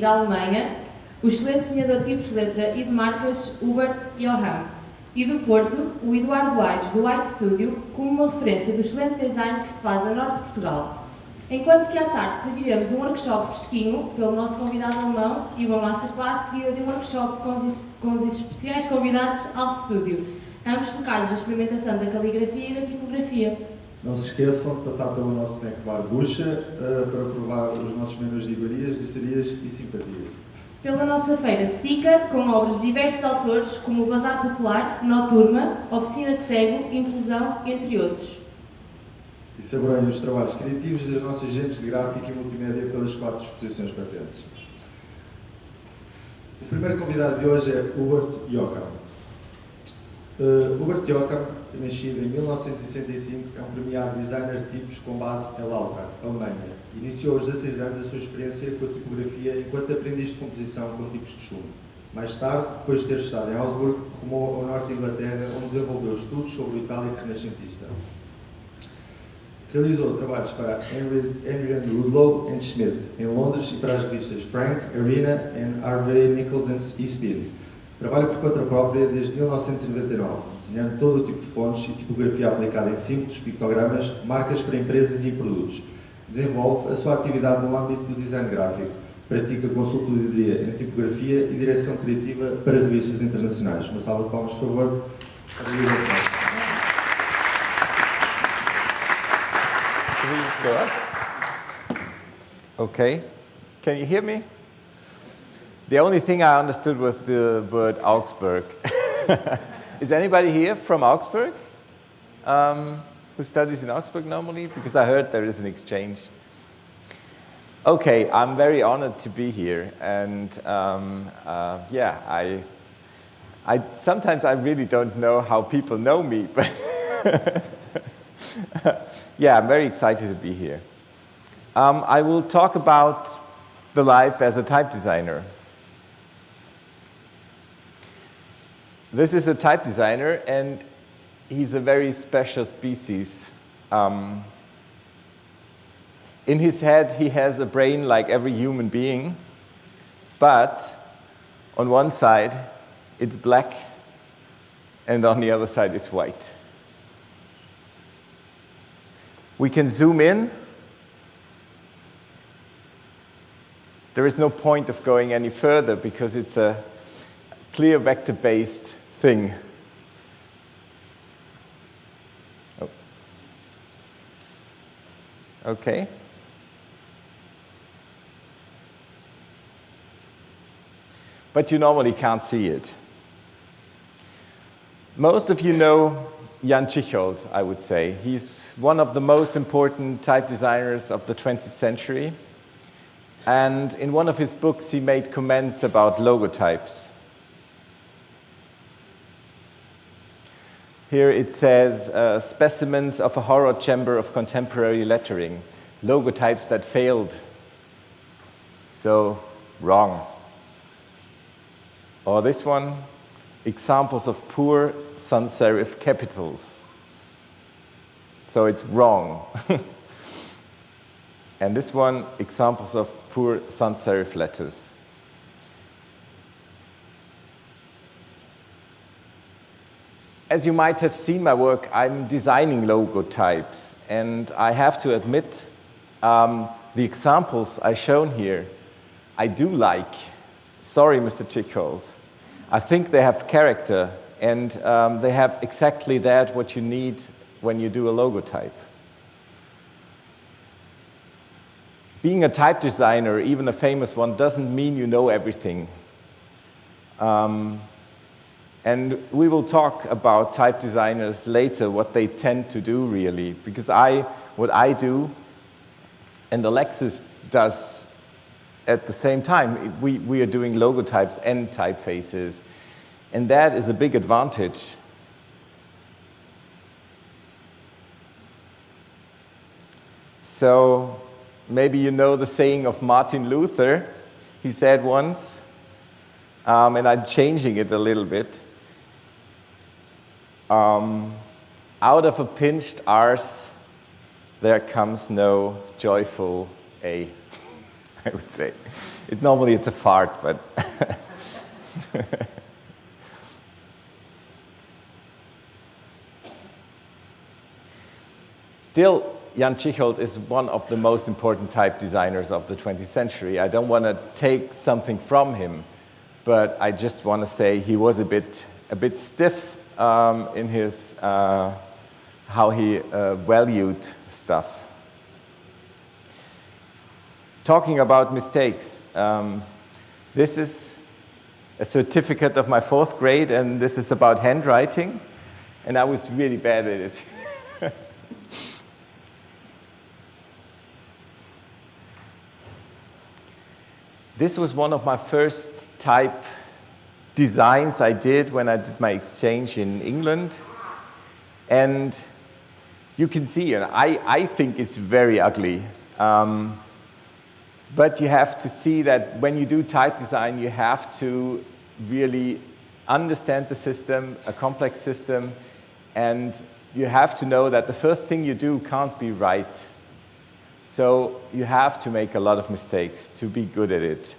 da Alemanha o excelente desenhador de tipos de letra e de marcas Hubert Johann. E do Porto, o Eduardo Aires, do White Studio, como uma referência do excelente design que se faz a norte de Portugal. Enquanto que à tarde serviremos um workshop fresquinho pelo nosso convidado alemão e uma masterclass seguida de um workshop com os, com os especiais convidados ao Studio, ambos focados na experimentação da caligrafia e da tipografia. Não se esqueçam de passar pelo nosso snack bar Bucha uh, para provar os nossos menus de iguarias, docerias e simpatias pela nossa feira Stica, com obras de diversos autores, como o Bazar Popular, Noturma, Oficina de Cego, Inclusão, entre outros. E saboreiem os trabalhos criativos das nossas agentes de gráfica e multimédia pelas quatro exposições patentes. O primeiro convidado de hoje é Hubert Jocham. Uh, Hubert Jocham, nascido em 1965, é um premiado designer de tipos com base em Lautra, Alemanha Iniciou aos 16 anos a sua experiência com a tipografia enquanto aprendiz de composição com tipos de chumbo. Mais tarde, depois de ter estado em Augsburg, rumou ao norte de Inglaterra, onde desenvolveu estudos sobre o itálico renascentista. Realizou trabalhos para Henry, Henry Ludlow and Schmidt, em Londres, e para as revistas Frank, Arena e Harvey Nichols e Speed. Trabalha por conta própria desde 1999, desenhando todo o tipo de fontes e tipografia aplicada em simples pictogramas, marcas para empresas e produtos Desenvolve a sua atividade no âmbito do design gráfico. Pratica consultoria em tipografia e direção criativa para revistas internacionais. Uma salva de palmas, por favor. Okay. Can you hear me? The only thing I understood was the word Augsburg. Is anybody here from Augsburg? Um, who studies in Augsburg normally? Because I heard there is an exchange. Okay, I'm very honored to be here. And um, uh, yeah, I, I, sometimes I really don't know how people know me, but yeah, I'm very excited to be here. Um, I will talk about the life as a type designer. This is a type designer, and he's a very special species. Um, in his head, he has a brain like every human being, but on one side, it's black, and on the other side, it's white. We can zoom in. There is no point of going any further because it's a clear vector-based thing. Oh. Okay. But you normally can't see it. Most of you know Jan Tschichold, I would say. He's one of the most important type designers of the 20th century. And in one of his books, he made comments about logotypes. Here it says uh, specimens of a horror chamber of contemporary lettering, logotypes that failed. So, wrong. Or this one, examples of poor sans serif capitals. So it's wrong. and this one, examples of poor sans serif letters. As you might have seen my work, I'm designing logo types. And I have to admit, um, the examples I shown here, I do like. Sorry, Mr. Tschichold. I think they have character and um, they have exactly that what you need when you do a logo type. Being a type designer, even a famous one, doesn't mean you know everything. Um, and we will talk about type designers later, what they tend to do really, because I, what I do and Alexis does at the same time, we, we are doing logo types and typefaces, and that is a big advantage. So maybe you know the saying of Martin Luther. He said once, um, and I'm changing it a little bit, um, out of a pinched arse, there comes no joyful A, I would say. It's normally it's a fart, but Still, Jan Tschichold is one of the most important type designers of the 20th century. I don't want to take something from him, but I just want to say he was a bit, a bit stiff um, in his, uh, how he uh, valued stuff. Talking about mistakes, um, this is a certificate of my fourth grade, and this is about handwriting, and I was really bad at it. This was one of my first type designs I did when I did my exchange in England. And you can see, and I, I think it's very ugly. Um, but you have to see that when you do type design, you have to really understand the system, a complex system, and you have to know that the first thing you do can't be right. So you have to make a lot of mistakes to be good at it.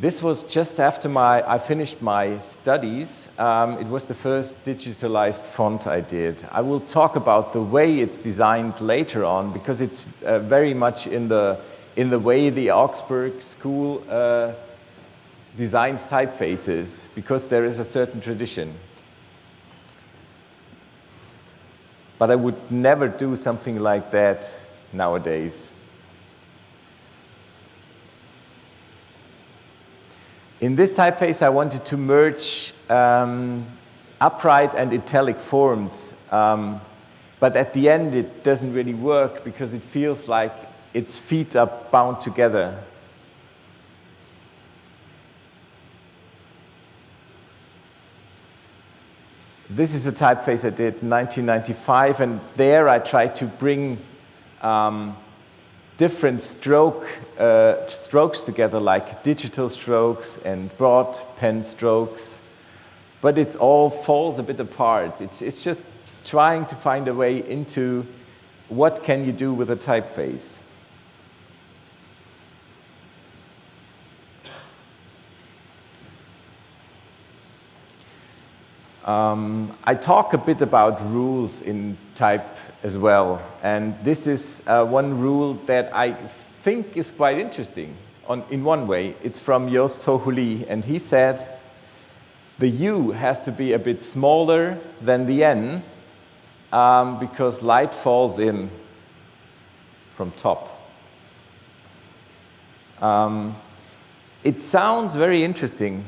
This was just after my, I finished my studies. Um, it was the first digitalized font I did. I will talk about the way it's designed later on because it's uh, very much in the, in the way the Augsburg school uh, designs typefaces because there is a certain tradition. But I would never do something like that nowadays. In this typeface, I wanted to merge um, upright and italic forms. Um, but at the end, it doesn't really work because it feels like its feet are bound together. This is a typeface I did in 1995, and there I tried to bring um, different stroke, uh, strokes together, like digital strokes and broad pen strokes. But it all falls a bit apart. It's, it's just trying to find a way into what can you do with a typeface. Um, I talk a bit about rules in type as well. And this is uh, one rule that I think is quite interesting on, in one way. It's from Joost Hochuli, and he said, the U has to be a bit smaller than the N um, because light falls in from top. Um, it sounds very interesting,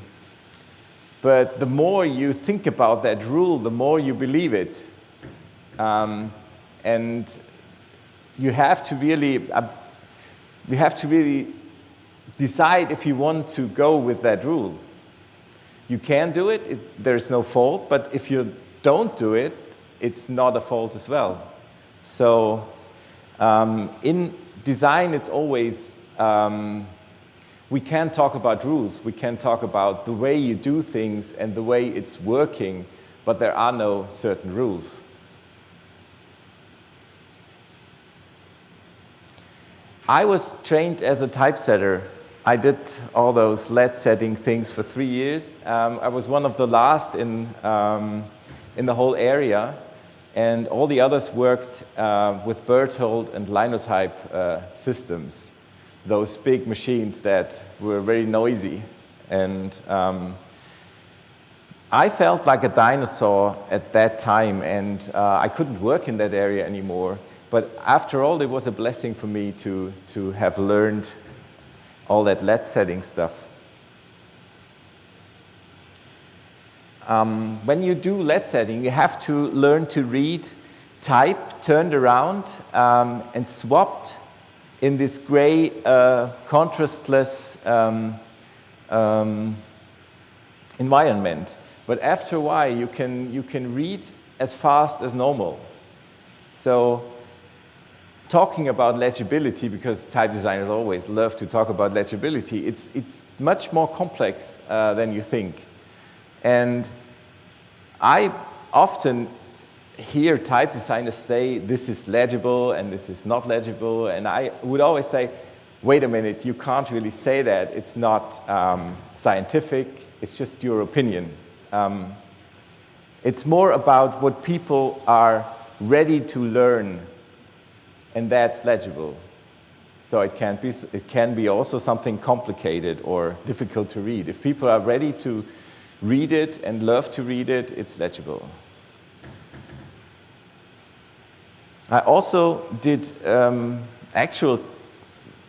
but the more you think about that rule, the more you believe it. Um, and you have to really, uh, you have to really decide if you want to go with that rule. You can do it, it there is no fault, but if you don't do it, it's not a fault as well. So um, in design, it's always, um, we can talk about rules, we can talk about the way you do things and the way it's working, but there are no certain rules. I was trained as a typesetter. I did all those lead setting things for three years. Um, I was one of the last in, um, in the whole area, and all the others worked uh, with Berthold and Linotype uh, systems, those big machines that were very noisy. And um, I felt like a dinosaur at that time, and uh, I couldn't work in that area anymore. But after all, it was a blessing for me to, to have learned all that lead setting stuff. Um, when you do lead setting, you have to learn to read type turned around um, and swapped in this gray, uh, contrastless um, um, environment. But after a while, you can, you can read as fast as normal. So talking about legibility, because type designers always love to talk about legibility, it's, it's much more complex uh, than you think. And I often hear type designers say this is legible and this is not legible, and I would always say, wait a minute, you can't really say that. It's not um, scientific, it's just your opinion. Um, it's more about what people are ready to learn, and that's legible. So it can, be, it can be also something complicated or difficult to read. If people are ready to read it and love to read it, it's legible. I also did um, actual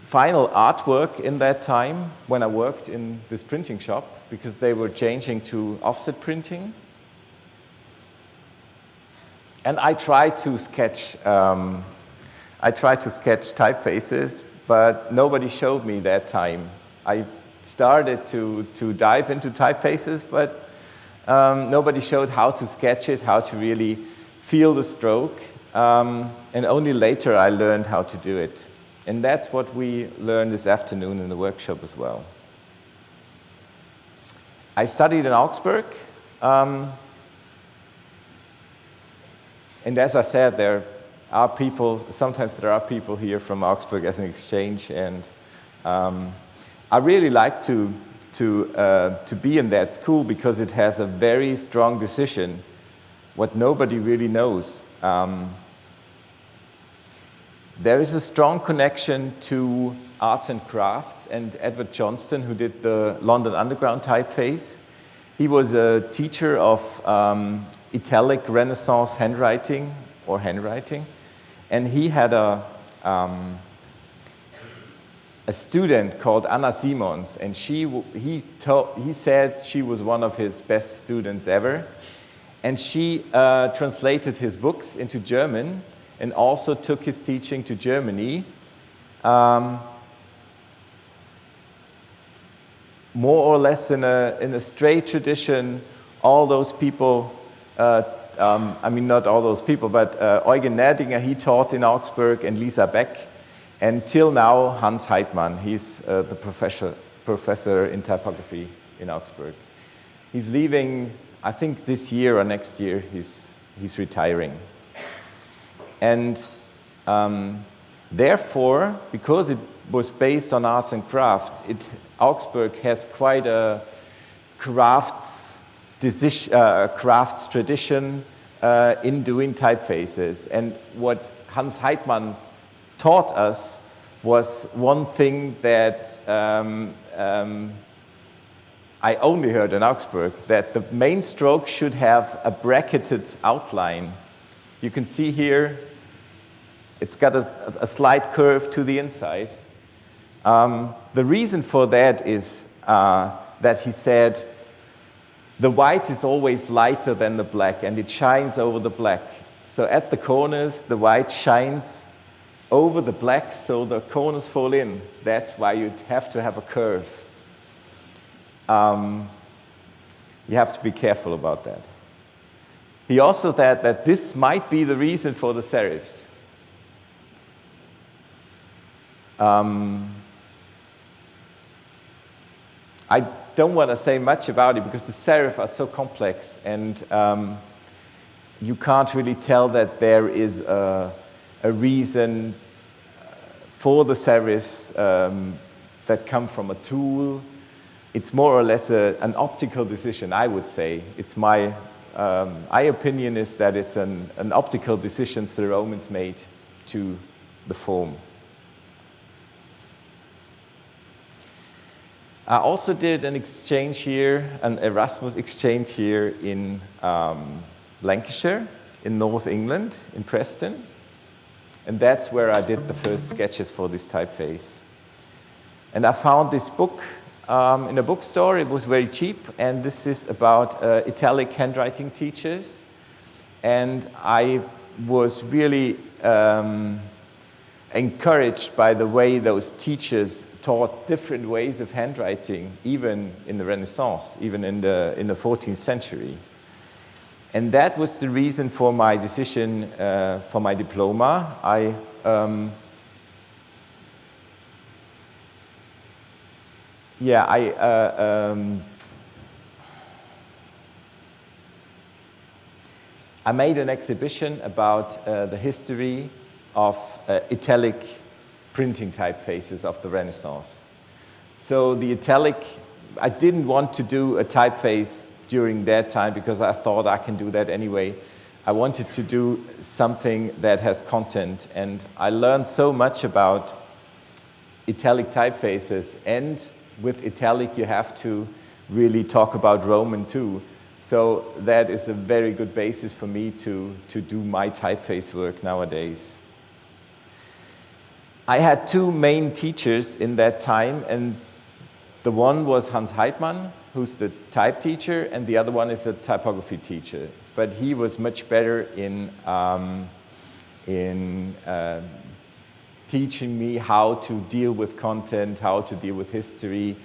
final artwork in that time when I worked in this printing shop because they were changing to offset printing. And I tried to sketch, um, I tried to sketch typefaces, but nobody showed me that time. I started to, to dive into typefaces, but um, nobody showed how to sketch it, how to really feel the stroke. Um, and only later I learned how to do it. And that's what we learned this afternoon in the workshop as well. I studied in Augsburg. Um, and as I said, there are people, sometimes there are people here from Augsburg as an exchange. And um, I really like to, to, uh, to be in that school because it has a very strong decision, what nobody really knows. Um, there is a strong connection to arts and crafts and Edward Johnston, who did the London Underground typeface. He was a teacher of um, italic Renaissance handwriting or handwriting, and he had a, um, a student called Anna Simons, and she, he, he said she was one of his best students ever. And she uh, translated his books into German and also took his teaching to Germany. Um, more or less in a, in a straight tradition, all those people, uh, um, I mean, not all those people, but uh, Eugen Nerdinger, he taught in Augsburg, and Lisa Beck, and till now, Hans Heitmann, he's uh, the professor, professor in typography in Augsburg. He's leaving, I think this year or next year, he's, he's retiring. And um, therefore, because it was based on arts and craft, it, Augsburg has quite a crafts, uh, crafts tradition uh, in doing typefaces. And what Hans Heitmann taught us was one thing that um, um, I only heard in Augsburg, that the main stroke should have a bracketed outline. You can see here it's got a, a slight curve to the inside. Um, the reason for that is uh, that he said the white is always lighter than the black and it shines over the black. So at the corners, the white shines over the black so the corners fall in. That's why you have to have a curve. Um, you have to be careful about that. He also said that this might be the reason for the serifs. Um, I don't want to say much about it because the serif are so complex and um, you can't really tell that there is a, a reason for the serifs um, that come from a tool. It's more or less a, an optical decision, I would say. It's my, um, my opinion is that it's an, an optical decision the Romans made to the form. I also did an exchange here, an Erasmus exchange here in um, Lancashire, in North England, in Preston. And that's where I did the first sketches for this typeface. And I found this book um, in a bookstore. It was very cheap, and this is about uh, italic handwriting teachers. And I was really um, encouraged by the way those teachers taught different ways of handwriting, even in the Renaissance, even in the, in the 14th century. And that was the reason for my decision uh, for my diploma. I um, yeah, I uh, um, I made an exhibition about uh, the history of uh, italic printing typefaces of the Renaissance. So the italic, I didn't want to do a typeface during that time because I thought I can do that anyway. I wanted to do something that has content and I learned so much about italic typefaces and with italic you have to really talk about Roman too. So that is a very good basis for me to, to do my typeface work nowadays. I had two main teachers in that time and the one was Hans Heitmann, who's the type teacher, and the other one is a typography teacher. But he was much better in, um, in uh, teaching me how to deal with content, how to deal with history.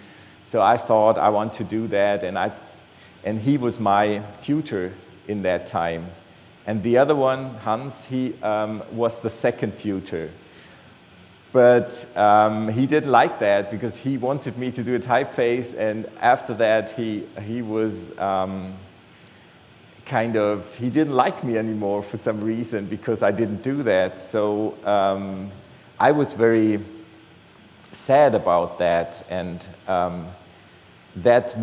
So I thought I want to do that, and, I, and he was my tutor in that time. And the other one, Hans, he um, was the second tutor. But um, he didn't like that because he wanted me to do a typeface, and after that, he, he was um, kind of, he didn't like me anymore for some reason because I didn't do that. So um, I was very sad about that, and um, that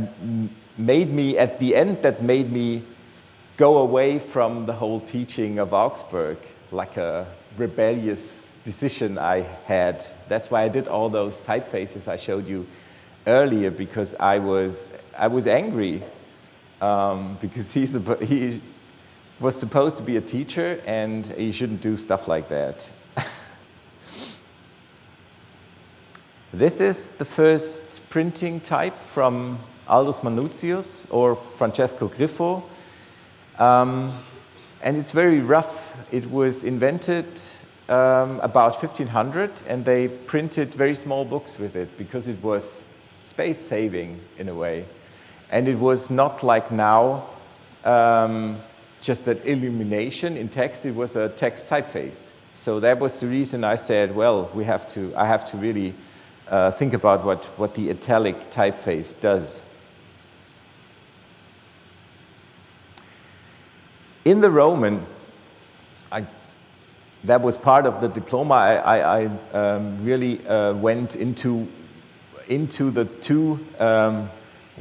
made me, at the end, that made me go away from the whole teaching of Augsburg, like a rebellious decision I had. That's why I did all those typefaces I showed you earlier, because I was, I was angry, um, because he's a, he was supposed to be a teacher, and he shouldn't do stuff like that. This is the first printing type from Aldus Manutius or Francesco Griffo. Um, and it's very rough. It was invented um, about 1500 and they printed very small books with it because it was space saving in a way. And it was not like now um, just that illumination in text, it was a text typeface. So that was the reason I said, well, we have to, I have to really uh, think about what, what the italic typeface does. In the Roman, I, that was part of the diploma, I, I, I um, really uh, went into, into the two um,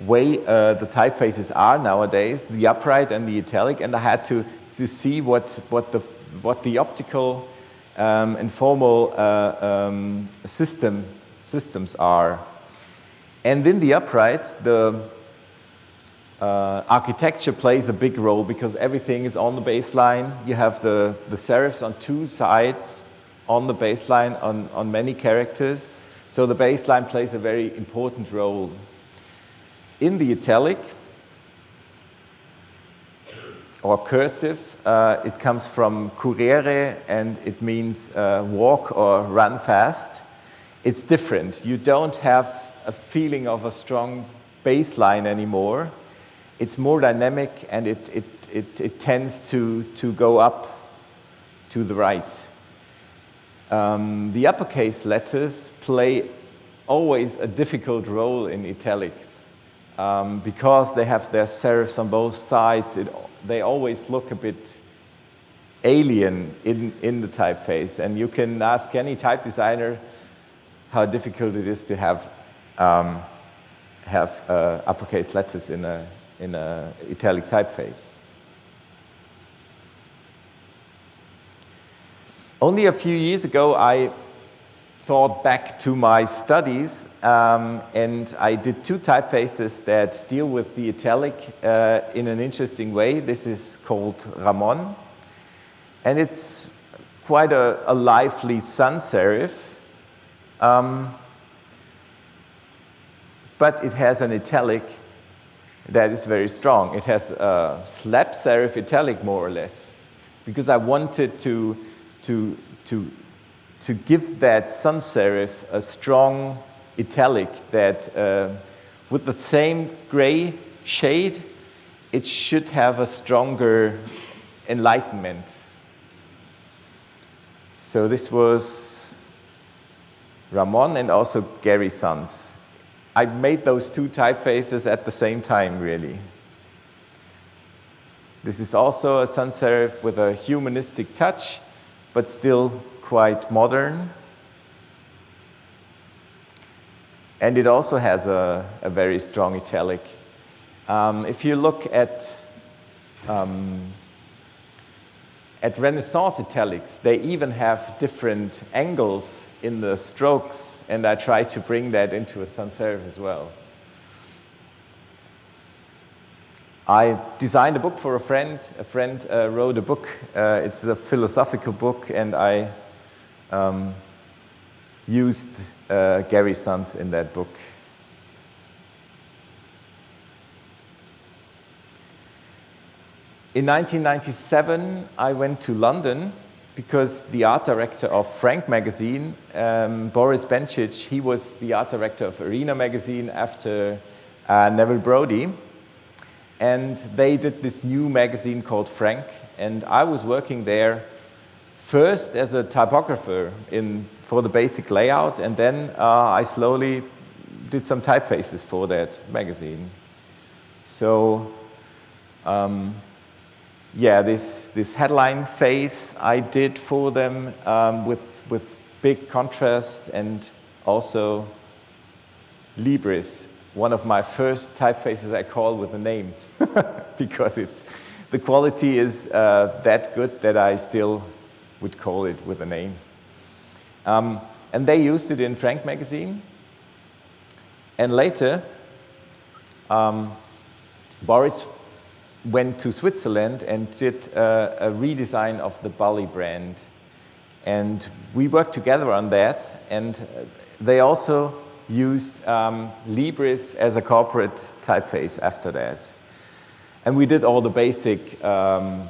way uh, the typefaces are nowadays, the upright and the italic, and I had to, to see what, what, the, what the optical um, and formal uh, um, system systems are. And in the upright, the uh, architecture plays a big role because everything is on the baseline. You have the, the serifs on two sides on the baseline on, on many characters. So the baseline plays a very important role. In the italic, or cursive, uh, it comes from currere and it means uh, walk or run fast it's different. You don't have a feeling of a strong baseline anymore. It's more dynamic and it, it, it, it tends to, to go up to the right. Um, the uppercase letters play always a difficult role in italics um, because they have their serifs on both sides. It, they always look a bit alien in, in the typeface. And you can ask any type designer how difficult it is to have um, have uh, uppercase letters in a in a italic typeface. Only a few years ago, I thought back to my studies um, and I did two typefaces that deal with the italic uh, in an interesting way. This is called Ramon and it's quite a, a lively sans serif um, but it has an italic that is very strong. It has a slab serif italic, more or less, because I wanted to, to, to, to give that sans serif a strong italic that uh, with the same gray shade, it should have a stronger enlightenment. So this was Ramon and also Gary Sans. I made those two typefaces at the same time, really. This is also a sans serif with a humanistic touch, but still quite modern. And it also has a, a very strong italic. Um, if you look at, um, at Renaissance italics, they even have different angles in the strokes, and I try to bring that into a sans serif as well. I designed a book for a friend. A friend uh, wrote a book. Uh, it's a philosophical book, and I um, used uh, Gary Sans in that book. In 1997, I went to London because the art director of Frank magazine, um, Boris Bencic, he was the art director of Arena magazine after uh, Neville Brody. And they did this new magazine called Frank. And I was working there first as a typographer in, for the basic layout, and then uh, I slowly did some typefaces for that magazine. So, um, yeah, this, this headline face I did for them um, with, with big contrast and also Libris, one of my first typefaces I call with a name because it's, the quality is uh, that good that I still would call it with a name. Um, and they used it in Frank magazine. And later, um, Boris went to Switzerland and did a, redesign of the Bally brand. And we worked together on that. And they also used um, Libris as a corporate typeface after that. And we did all the basic um,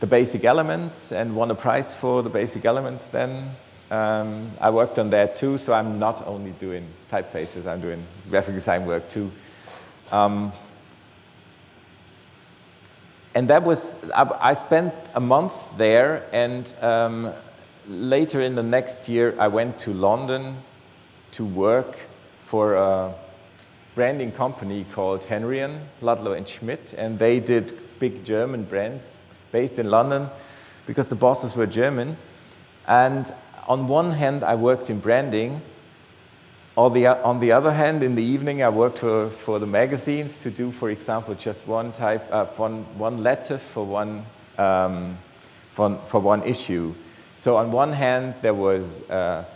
the basic elements and won a prize for the basic elements then. Um, I worked on that too, so I'm not only doing typefaces, I'm doing graphic design work too. And that was, I, I, spent a month there and um, later in the next year I went to London to work for a branding company called Henrion, Ludlow and Schmidt, and they did big German brands based in London because the bosses were German. And on one hand, I worked in branding. On the, on the other hand, in the evening, I worked for, for the magazines to do, for example, just one type, uh, one, one letter for one, um, for, for one issue. So on one hand, there was uh,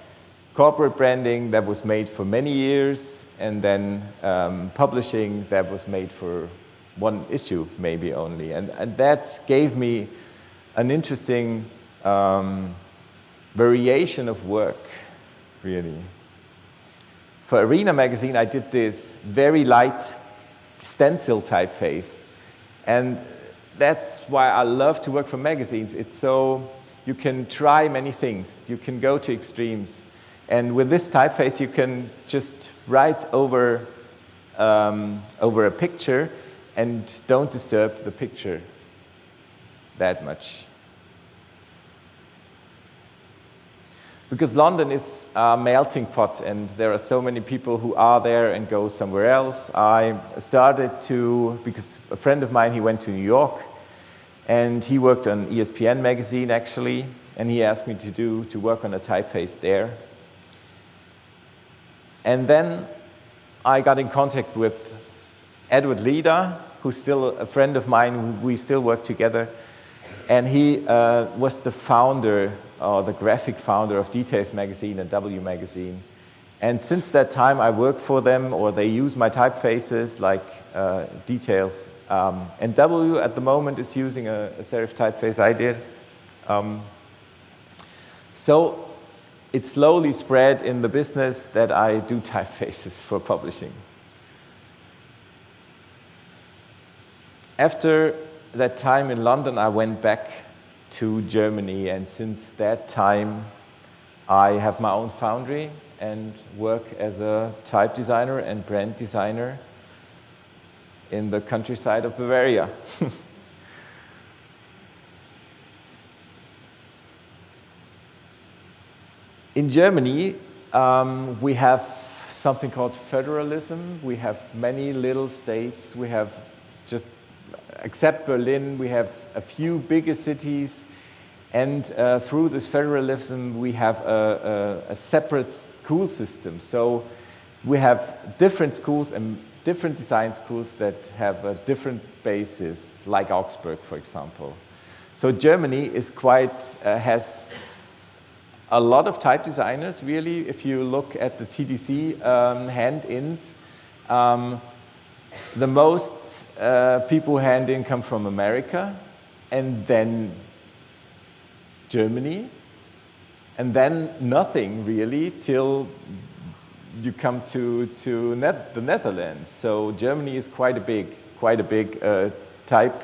corporate branding that was made for many years, and then um, publishing that was made for one issue maybe only. And, and that gave me an interesting um, variation of work, really. For Arena magazine, I did this very light stencil typeface. And that's why I love to work for magazines. It's so, you can try many things. You can go to extremes. And with this typeface, you can just write over, um, over a picture and don't disturb the picture that much. Because London is a melting pot and there are so many people who are there and go somewhere else. I started to, because a friend of mine, he went to New York and he worked on ESPN magazine actually, and he asked me to do, to work on a typeface there. And then I got in contact with Edward Leida, who's still a friend of mine, we still work together. And he uh, was the founder, or the graphic founder of Details Magazine and W Magazine. And since that time, I work for them, or they use my typefaces like uh, Details. Um, and W at the moment is using a, a serif typeface I did. Um, so it slowly spread in the business that I do typefaces for publishing. After that time in London, I went back to Germany, and since that time, I have my own foundry and work as a type designer and brand designer in the countryside of Bavaria. in Germany, um, we have something called federalism. We have many little states. We have just except Berlin, we have a few bigger cities and uh, through this federalism, we have a, a, a, separate school system. So we have different schools and different design schools that have a different basis, like Augsburg, for example. So Germany is quite, uh, has a lot of type designers, really. If you look at the TDC um, hand-ins, um, the most uh, people hand in come from America, and then Germany, and then nothing really till you come to, to Net the Netherlands. So Germany is quite a big, quite a big uh, type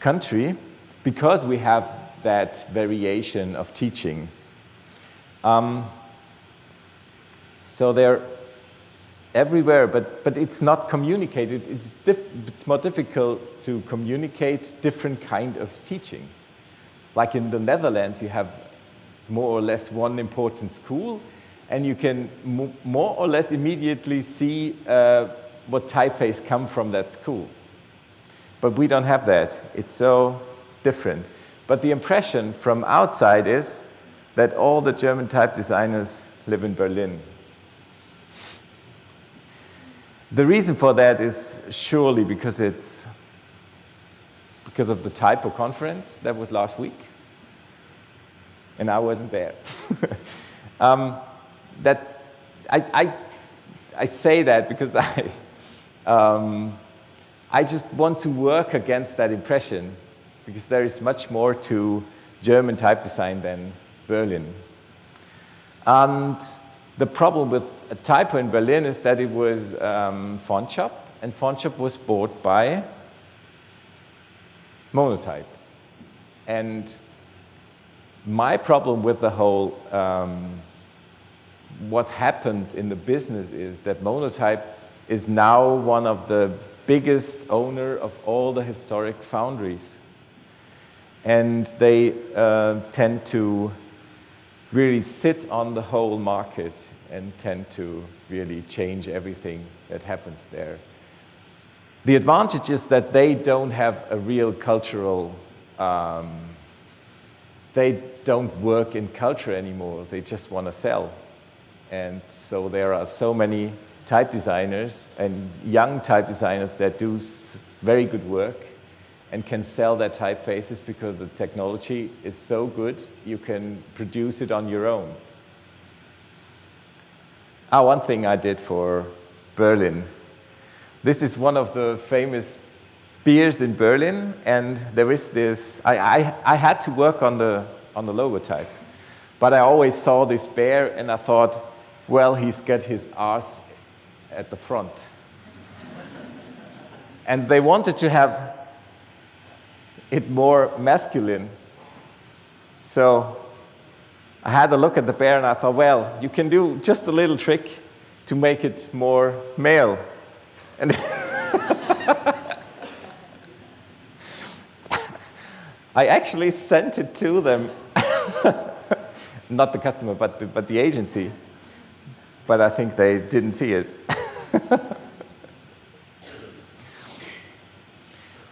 country because we have that variation of teaching. Um, so they're everywhere, but, but it's not communicated. It's, it's more difficult to communicate different kind of teaching. Like in the Netherlands, you have more or less one important school, and you can more or less immediately see uh, what typeface come from that school. But we don't have that. It's so different. But the impression from outside is that all the German type designers live in Berlin. The reason for that is surely because it's because of the typo conference that was last week, and I wasn't there. um, that I, I, I, say that because I, um, I just want to work against that impression because there is much more to German type design than Berlin. And the problem with a typo in Berlin is that it was um, FontShop, and FontShop was bought by Monotype. And my problem with the whole, um, what happens in the business is that Monotype is now one of the biggest owner of all the historic foundries. And they uh, tend to really sit on the whole market and tend to really change everything that happens there. The advantage is that they don't have a real cultural, um, they don't work in culture anymore. They just want to sell. And so there are so many type designers and young type designers that do very good work and can sell their typefaces because the technology is so good, you can produce it on your own. Ah, one thing I did for Berlin. This is one of the famous beers in Berlin, and there is this, I, I, I had to work on the, on the logotype, but I always saw this bear and I thought, well, he's got his ass at the front. and they wanted to have it more masculine. So I had a look at the bear and I thought, well, you can do just a little trick to make it more male. And I actually sent it to them. Not the customer, but the, but the agency. But I think they didn't see it.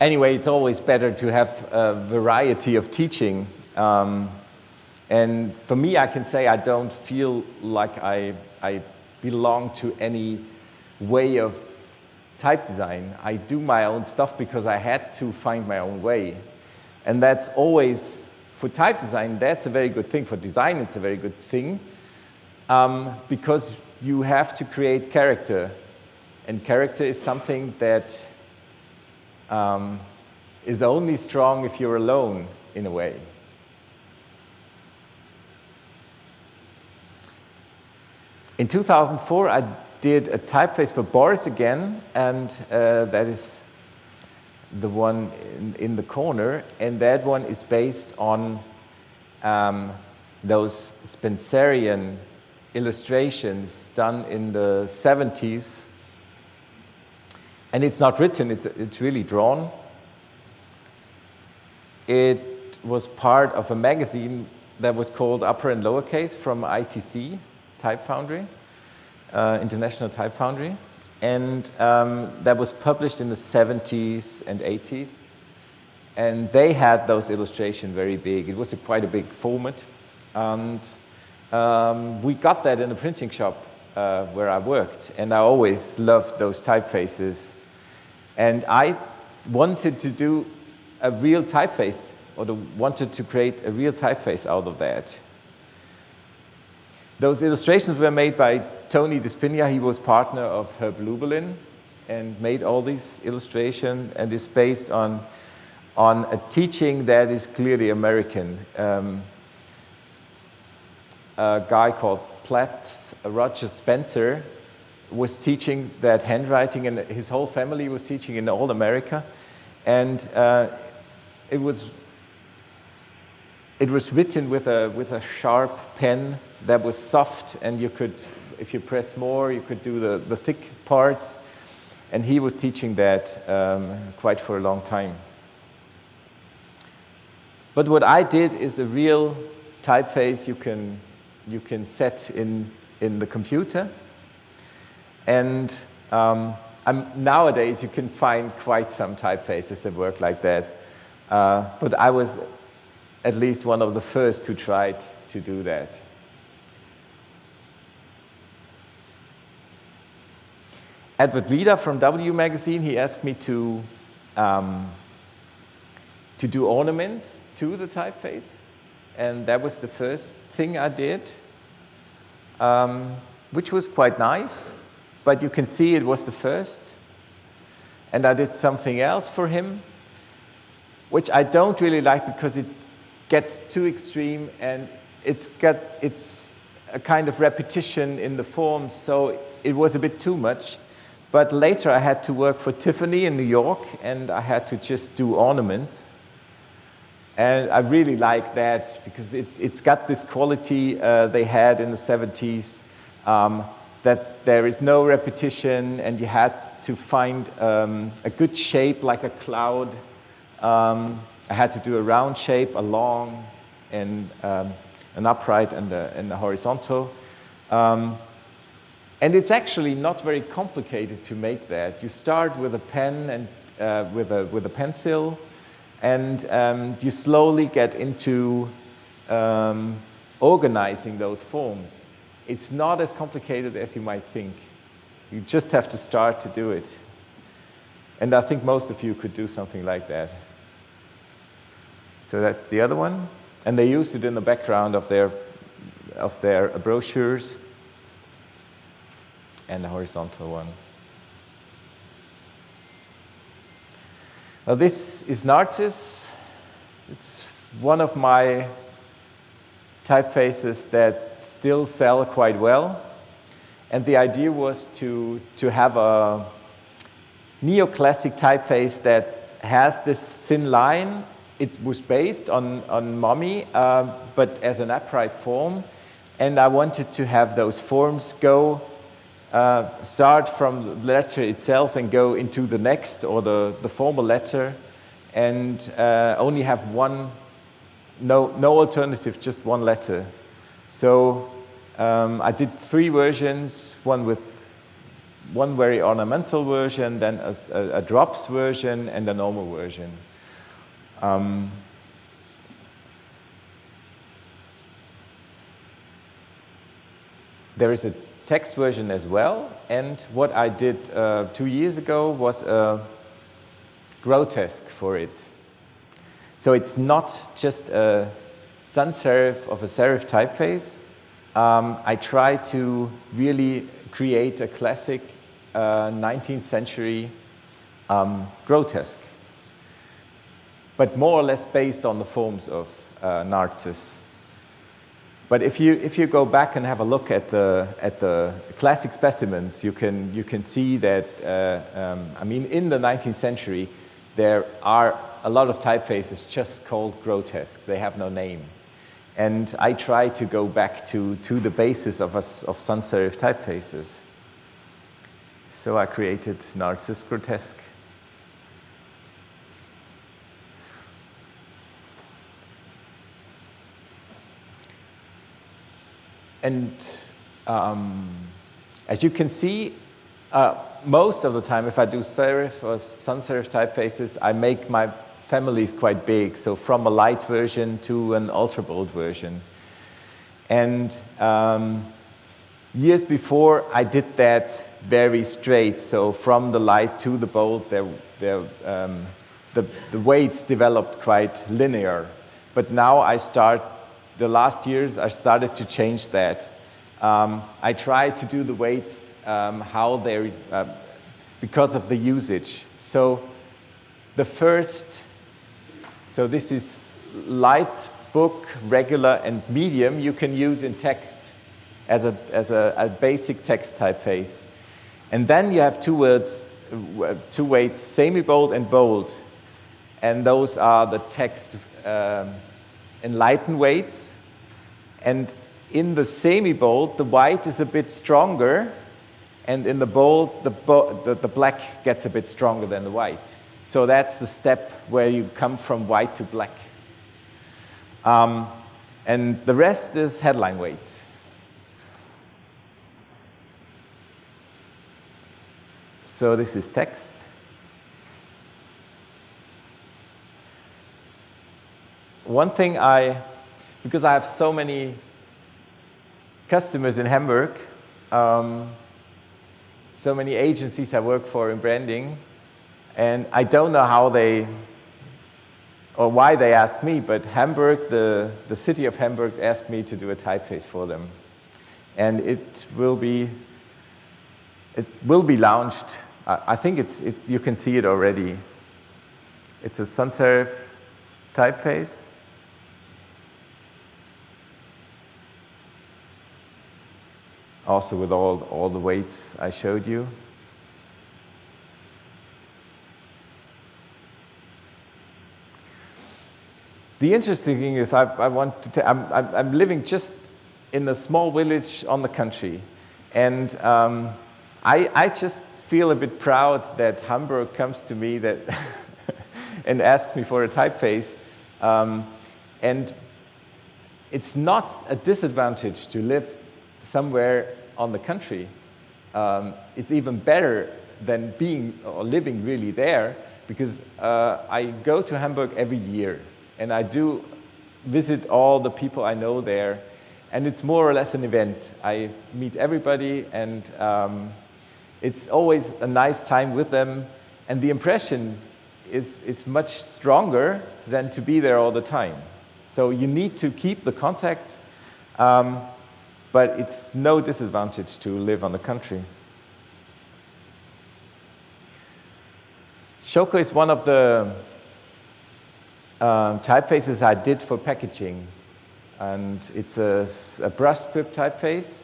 anyway, it's always better to have a variety of teaching. Um, and for me, I can say I don't feel like I, I belong to any way of type design. I do my own stuff because I had to find my own way. And that's always, for type design, that's a very good thing. For design, it's a very good thing um, because you have to create character. And character is something that um, is only strong if you're alone, in a way. In 2004, I did a typeface for Boris again, and uh, that is the one in, in, the corner, and that one is based on um, those Spencerian illustrations done in the 70s and it's not written, it's, it's really drawn. It was part of a magazine that was called Upper and Lowercase from ITC, Type Foundry, uh, International Type Foundry. and um, that was published in the 70s and 80s. And they had those illustrations very big. It was a, quite a big format. And um, we got that in the printing shop uh, where I worked. And I always loved those typefaces. And I wanted to do a real typeface, or wanted to create a real typeface out of that. Those illustrations were made by Tony DiSpigna. He was partner of Herb Lubalin and made all these illustrations and is based on, on a teaching that is clearly American. Um, a guy called Platt, Roger Spencer, was teaching that handwriting, and his whole family was teaching in all America. And uh, it was it was written with a with a sharp pen that was soft, and you could, if you press more, you could do the, the thick parts. And he was teaching that um, quite for a long time. But what I did is a real typeface you can you can set in in the computer. And um, nowadays, you can find quite some typefaces that work like that. Uh, but I was at least one of the first who tried to do that. Edward Leida from W Magazine, he asked me to, um, to do ornaments to the typeface. And that was the first thing I did, um, which was quite nice but you can see it was the first. And I did something else for him, which I don't really like because it gets too extreme and it's got it's a kind of repetition in the forms, so it was a bit too much. But later I had to work for Tiffany in New York and I had to just do ornaments. And I really like that because it, has got this quality uh, they had in the 70s. Um, that there is no repetition and you had to find um, a good shape like a cloud. Um, I had to do a round shape, a long, and um, an upright and a, and a horizontal. Um, and it's actually not very complicated to make that. You start with a pen and uh, with, a, with a pencil, and um, you slowly get into um, organizing those forms. It's not as complicated as you might think. You just have to start to do it. And I think most of you could do something like that. So that's the other one. And they used it in the background of their, of their brochures and the horizontal one. Now this is Narziss. It's one of my typefaces that still sell quite well. And the idea was to, to have a neoclassic typeface that has this thin line. It was based on, on Mummy, uh, but as an upright form. And I wanted to have those forms go, uh, start from the letter itself and go into the next or the, the formal letter and uh, only have one, no, no alternative, just one letter. So um, I did three versions, one with one very ornamental version, then a, a, a drops version, and a normal version. Um, there is a text version as well, and what I did uh, two years ago was a grotesque for it. So it's not just a sans serif of a serif typeface, um, I try to really create a classic uh, 19th century um, grotesque, but more or less based on the forms of uh, Narcissus. But if you, if you go back and have a look at the, at the classic specimens, you can, you can see that, uh, um, I mean, in the 19th century, there are a lot of typefaces just called grotesque. They have no name. And I try to go back to, to the basis of, us, of sans serif typefaces. So I created Narcissus Grotesque. And um, as you can see, Uh, most of the time, if I do serif or sans serif typefaces, I make my families quite big. So from a light version to an ultra bold version. And um, years before, I did that very straight. So from the light to the bold, there, there, um, the, the weights developed quite linear. But now I start, the last years, I started to change that. Um, I try to do the weights um, how they're, uh, because of the usage. So the first, so this is light, book, regular, and medium you can use in text as a, as a, a basic text typeface. And then you have two words, two weights, semi-bold and bold. And those are the text um, enlighten weights. And in the semi-bold, the white is a bit stronger, and in the bold, the, bo the, the, black gets a bit stronger than the white. So that's the step where you come from white to black. Um, and the rest is headline weights. So this is text. One thing I, because I have so many customers in Hamburg, um, so many agencies I work for in branding, and I don't know how they, or why they asked me, but Hamburg, the, the city of Hamburg asked me to do a typeface for them. And it will be, it will be launched I think it's, it, you can see it already. It's a sans serif typeface. Also with all, all the weights I showed you. The interesting thing is I, I want to I'm, I'm, I'm, living just in a small village on the country. And um, I, I just feel a bit proud that Hamburg comes to me that and asks me for a typeface. Um, and it's not a disadvantage to live somewhere on the country. Um, it's even better than being or living really there because uh, I go to Hamburg every year and I do visit all the people I know there and it's more or less an event. I meet everybody and um, it's always a nice time with them, and the impression is it's much stronger than to be there all the time. So you need to keep the contact, um, but it's no disadvantage to live on the country. Shoko is one of the um, typefaces I did for packaging. And it's a, a brush script typeface.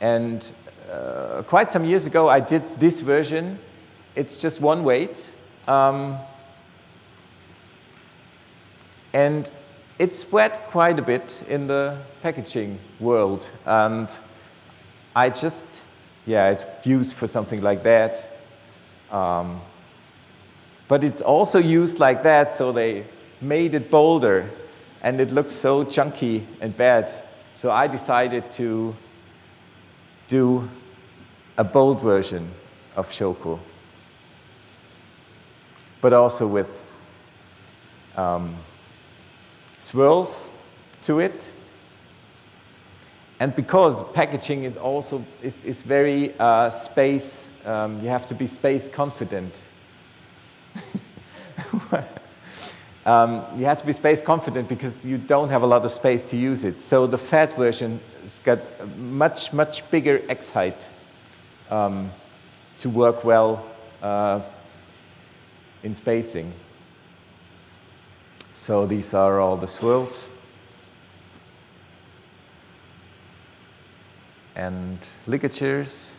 And uh, quite some years ago, I did this version. It's just one weight. Um, and it spread quite a bit in the packaging world. And I just, yeah, it's used for something like that. Um, but it's also used like that, so they made it bolder. And it looks so chunky and bad. So I decided to do a bold version of Shoko, but also with um, swirls to it. And because packaging is also is, is very uh, space, um, you have to be space confident. um, you have to be space confident because you don't have a lot of space to use it. So the fat version has got much, much bigger X height um, to work well uh, in spacing. So these are all the swirls. And ligatures.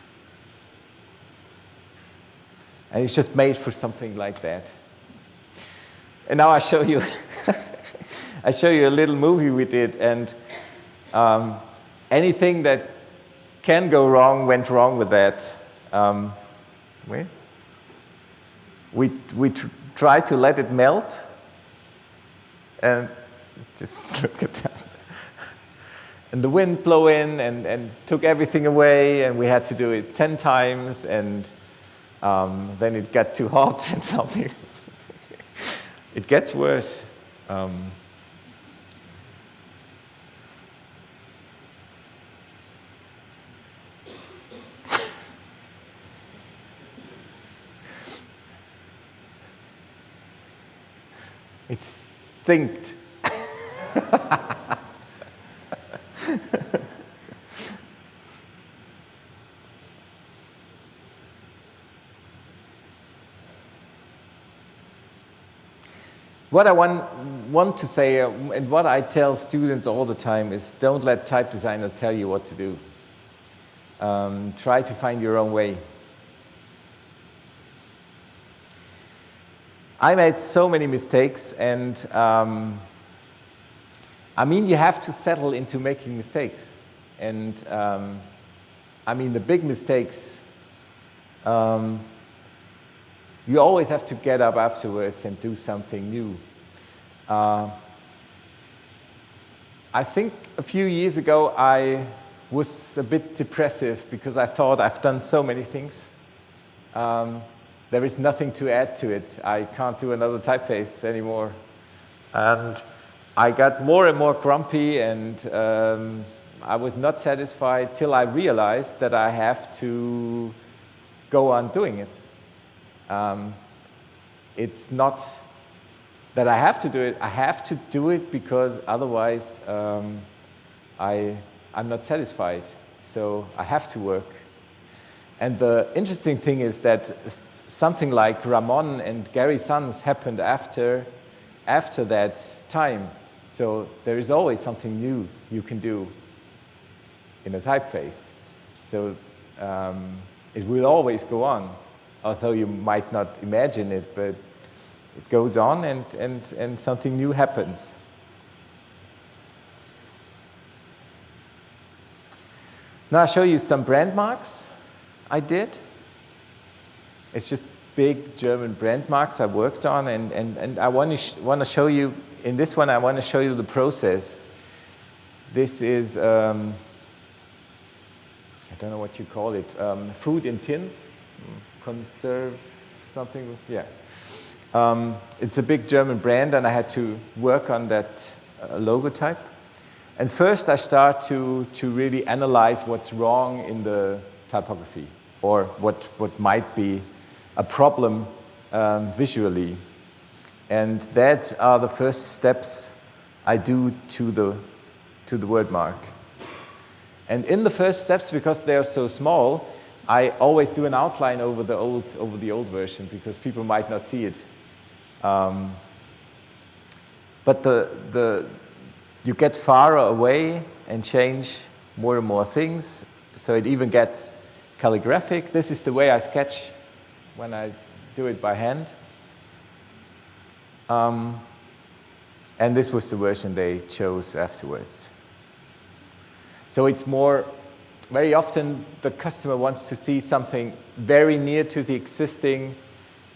And it's just made for something like that. And now I show you, I show you a little movie we did, and um, anything that can go wrong went wrong with that. Um, we we, we tr try to let it melt, and just look at that. and the wind blew in and, and took everything away, and we had to do it 10 times, and um, then it got too hot and something. it gets worse. Um, it stinked. what I want, want to say, uh, and what I tell students all the time is don't let type designer tell you what to do. Um, try to find your own way. I made so many mistakes, and um, I mean, you have to settle into making mistakes. And um, I mean, the big mistakes, um, you always have to get up afterwards and do something new. Uh, I think a few years ago I was a bit depressive because I thought I've done so many things. Um, there is nothing to add to it. I can't do another typeface anymore. And I got more and more grumpy and um, I was not satisfied till I realized that I have to go on doing it. Um, it's not that I have to do it, I have to do it because otherwise um, I, I'm not satisfied. So I have to work. And the interesting thing is that something like Ramon and Gary Sans happened after, after that time. So there is always something new you can do in a typeface. So um, it will always go on, although you might not imagine it, but it goes on and, and, and something new happens. Now I'll show you some brand marks I did. It's just big German brand marks I worked on, and, and, and I want to, want to show you in this one, I want to show you the process. This is, um, I don't know what you call it, um, food in tins, conserve something, yeah. Um, it's a big German brand and I had to work on that uh, logo type. And first I start to, to really analyze what's wrong in the typography or what, what might be a problem um, visually. And that are the first steps I do to the, to the word mark. And in the first steps, because they are so small, I always do an outline over the old, over the old version because people might not see it. Um, but the, the, you get far away and change more and more things. So it even gets calligraphic. This is the way I sketch when I do it by hand. Um, and this was the version they chose afterwards. So it's more, very often the customer wants to see something very near to the existing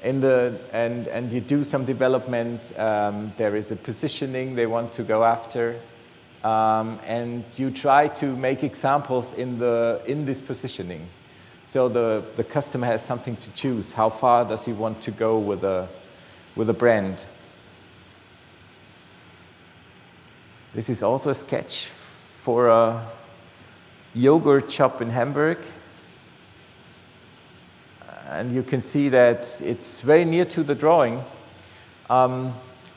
in the, and, and you do some development, um, there is a positioning they want to go after, um, and you try to make examples in, the, in this positioning. So the, the customer has something to choose. How far does he want to go with a, with a brand? This is also a sketch for a yogurt shop in Hamburg. And you can see that it's very near to the drawing. Um,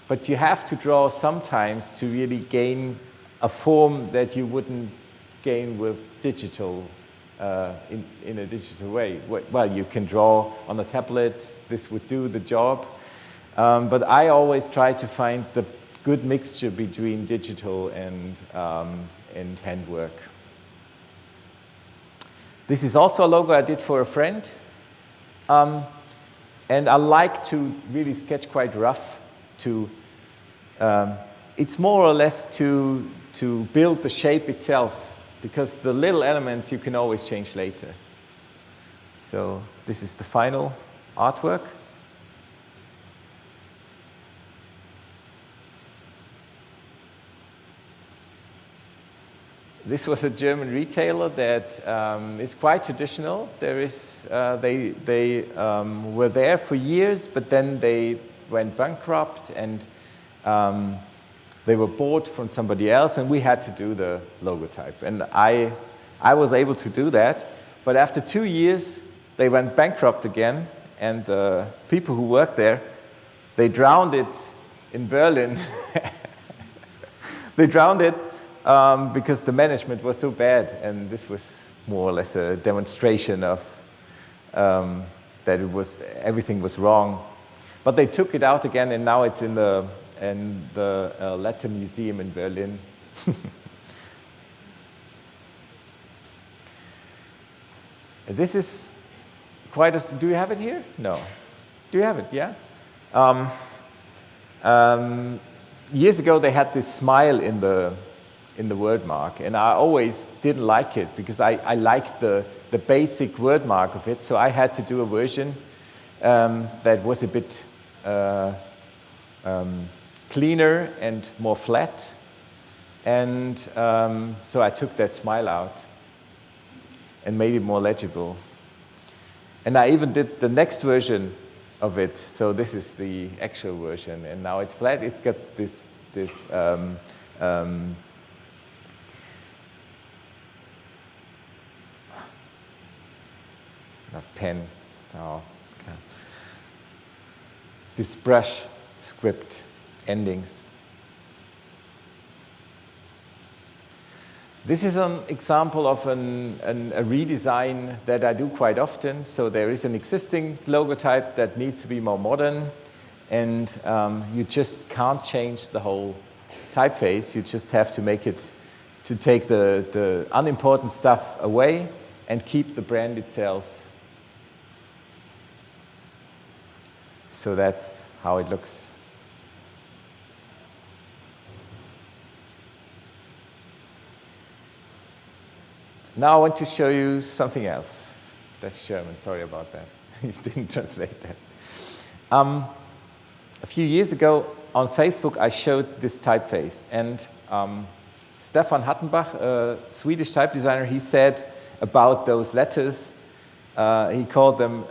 but you have to draw sometimes to really gain a form that you wouldn't gain with digital, uh, in, in a digital way. Well, you can draw on a tablet, this would do the job. Um, but I always try to find the good mixture between digital and, um, and handwork. This is also a logo I did for a friend. Um, and I like to really sketch quite rough to, um, it's more or less to, to build the shape itself because the little elements you can always change later. So this is the final artwork. This was a German retailer that um, is quite traditional. There is, uh, they they um, were there for years, but then they went bankrupt and um, they were bought from somebody else, and we had to do the logotype. And I, I was able to do that, but after two years, they went bankrupt again, and the people who worked there, they drowned it in Berlin. they drowned it um, because the management was so bad, and this was more or less a demonstration of um, that it was everything was wrong. But they took it out again, and now it's in the in the uh, Letter Museum in Berlin. this is quite a. Do you have it here? No. Do you have it? Yeah. Um, um, years ago, they had this smile in the in the word mark. And I always didn't like it because I, I liked the, the basic word mark of it. So I had to do a version um, that was a bit uh, um, cleaner and more flat. And um, so I took that smile out and made it more legible. And I even did the next version of it. So this is the actual version. And now it's flat. It's got this, this um, um, pen. So this brush script endings. This is an example of an, an, a redesign that I do quite often. So there is an existing logotype that needs to be more modern, and um, you just can't change the whole typeface. You just have to make it to take the, the unimportant stuff away and keep the brand itself So that's how it looks. Now I want to show you something else. That's German, sorry about that. you didn't translate that. Um, a few years ago on Facebook, I showed this typeface. And um, Stefan Hattenbach, a Swedish type designer, he said about those letters, uh, he called them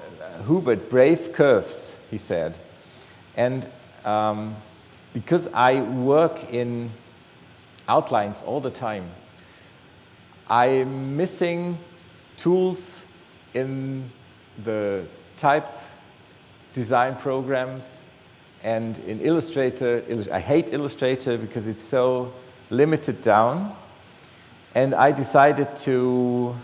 Hubert, brave curves he said. And um, because I work in outlines all the time, I'm missing tools in the type design programs and in Illustrator. I hate Illustrator because it's so limited down. And I decided to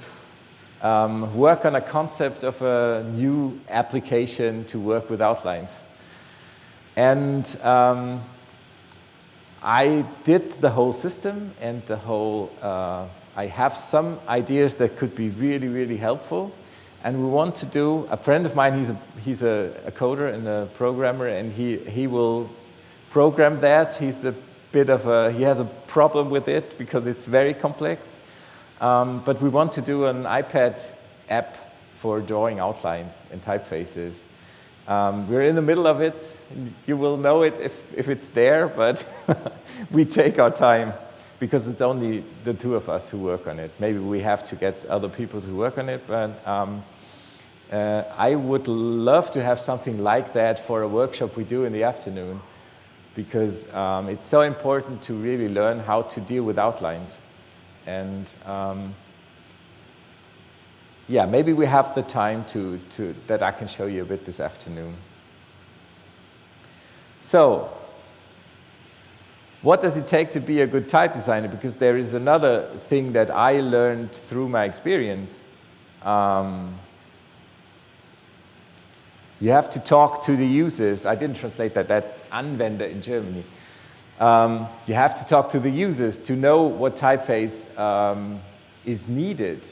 um, work on a concept of a new application to work with outlines. And um, I did the whole system and the whole, uh, I have some ideas that could be really, really helpful. And we want to do, a friend of mine, he's a, he's a, a coder and a programmer, and he, he will program that. He's a bit of a, he has a problem with it because it's very complex. Um, but we want to do an iPad app for drawing outlines and typefaces. Um, we're in the middle of it. You will know it if, if it's there, but we take our time because it's only the two of us who work on it. Maybe we have to get other people to work on it, but um, uh, I would love to have something like that for a workshop we do in the afternoon because um, it's so important to really learn how to deal with outlines. And um, yeah, maybe we have the time to, to, that I can show you a bit this afternoon. So, what does it take to be a good type designer? Because there is another thing that I learned through my experience. Um, you have to talk to the users. I didn't translate that. That's Anwender in Germany. Um, you have to talk to the users to know what typeface um, is needed.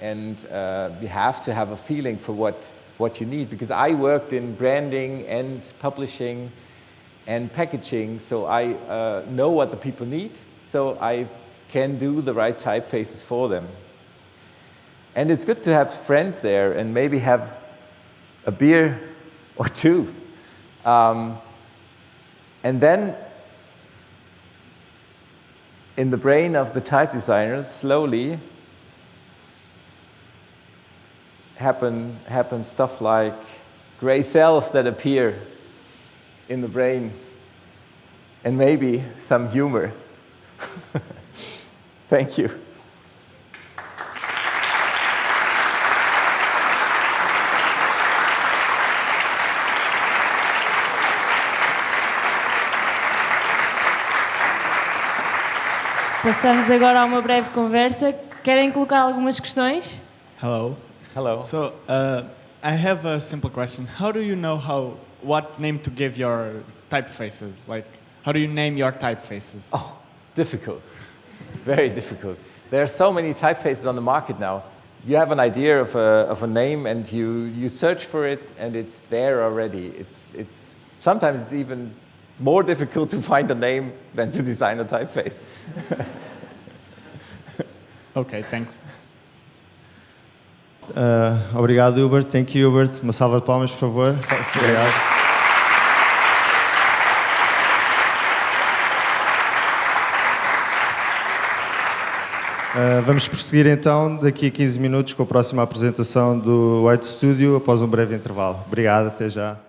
And uh, you have to have a feeling for what, what you need. Because I worked in branding and publishing and packaging, so I uh, know what the people need, so I can do the right typefaces for them. And it's good to have friends there and maybe have a beer or two. Um, and then in the brain of the type designers, slowly happen, happen stuff like gray cells that appear in the brain and maybe some humor. Thank you. Passamos agora a uma breve conversa. Querem colocar algumas questões? Hello. Hello. So uh, I have a simple question. How do you know how what name to give your typefaces? Like, how do you name your typefaces? Oh, difficult. Very difficult. There are so many typefaces on the market now. You have an idea of a, of a name and you, you search for it and it's there already. It's, it's, sometimes it's even more difficult to find a name than to design a typeface. Okay, thanks. Uh, obrigado, Hubert. Thank you, Hubert. Uma salva de palmas, por favor. Obrigado. Uh, vamos prosseguir então daqui a 15 minutos com a próxima apresentação do White Studio após um breve intervalo. Obrigado, até já.